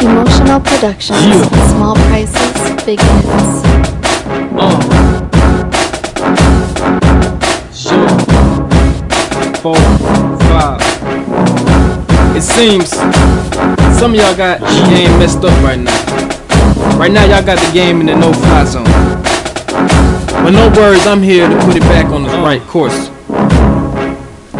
Emotional Productions. Yeah. Small prices, big hits. Uh. Sure. Four, five. It seems some of y'all got the game messed up right now. Right now, y'all got the game in the no-fly zone. But no worries, I'm here to put it back on the right course.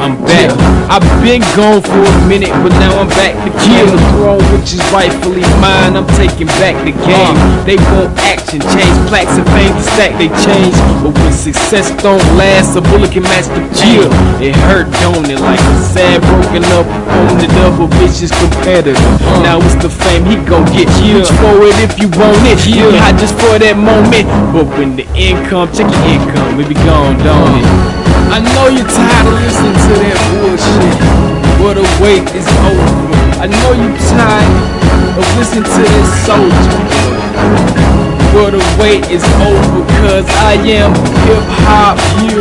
I'm back. I've been gone for a minute, but now I'm back to kill the throne, which is rightfully mine. I'm taking back the game. They want action, change plaques and fame to stack. They change, but when success don't last, a bullet can match the chill. It hurt, don't it? Like a sad, broken up, on the double vicious competitor. Now it's the fame he gon' get. Reach for it if you want it. You hot just for that moment, but when the income, check your income, it be gone, don't it? I know you're tired of listening to that bullshit, but the wait is over. I know you're tired of listening to this soldier, but the wait is over. Cause I am hip hop, you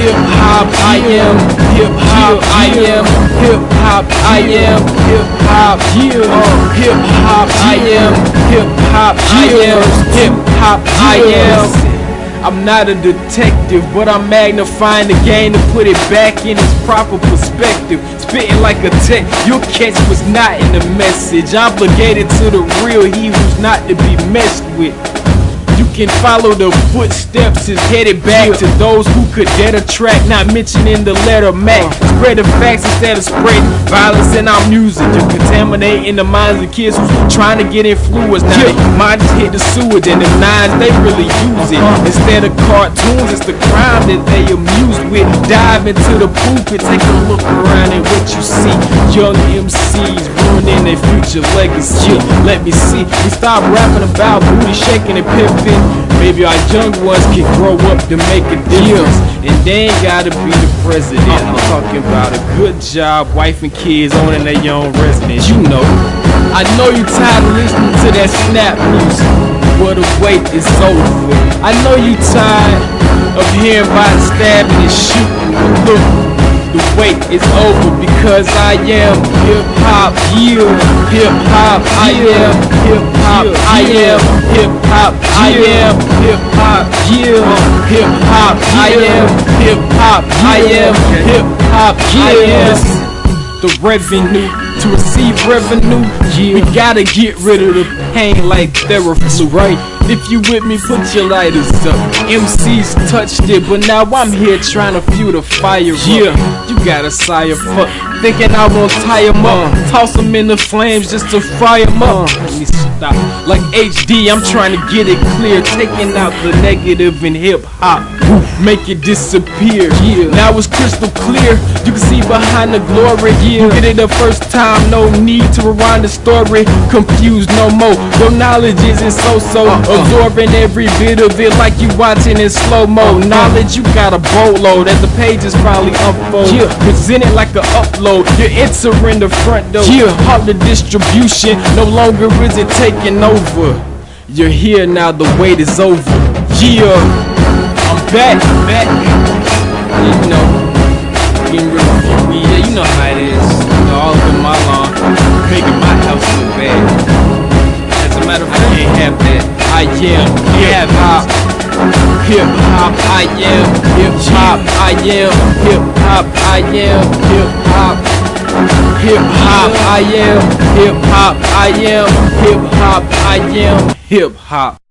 hip hop, I am hip hop, I am hip hop, I am hip hop, you hip hop, I am hip hop, I am hip hop, I am. I'm not a detective, but I'm magnifying the game to put it back in its proper perspective. Spitting like a tech, you'll catch was not in the message. Obligated to the real, he who's not to be messed with. You can follow the footsteps, is headed back to those who could dead a track, not mentioning the letter Mac. Spread the facts instead of spreading violence in our music. You're contaminating the minds of kids who's trying to get influenced. Now their minds hit the sewage and the nines, they really use it. Uh-huh. Instead of cartoons, it's the crime that they amused with. Dive into the pulpit, take a look around at what you see. Young MCs ruining their future legacy. Let me see, we stop rapping about booty shaking and pimping. Maybe our young ones can grow up to make a difference. And they ain't gotta be the president. I'm talking about a good job, wife and kids owning their own residence. You know, I know you tired of listening to that snap music. But the wait is over. I know you tired of hearing about stabbing and shooting. Look, the wait is over because I am hip hop, you hip hop, I am hip hop, I am hip hop, I am hip hop, you hip hop, I am hip hop, I am hip hop, I am the revenue to receive revenue. We gotta get rid of the pain like Theraflu, right? If you with me, put your lighters up. MCs touched it, but now I'm here trying to fuel the fire. Yeah, you got a sire fuck, thinking I won't tie 'em up, Toss toss 'em in the flames just to fry 'em up. Uh. Let me stop. Like HD, I'm trying to get it clear, taking out the negative in hip hop, make it disappear. Yeah, now it's crystal clear. You can see behind the glory. You get it the first time, no need to rewind the story. Confused no more. Your knowledge isn't so so. Uh. Absorbing every bit of it like you watching in slow mo. Knowledge you got a boatload as the pages probably unfold. Present it like a upload. You're entering the front door. Halt the distribution. No longer is it taking over. You're here now. The wait is over. Yeah, I'm back, back. You know, getting of a. Yeah, you know how it is. You know, all up in my lawn, making my house look bad. Hip hop, I am. Hip hop, I am. Hip hop, I am. Hip hop. Hip hop, I am. Hip hop, I am. Hip hop, I am. Hip hop.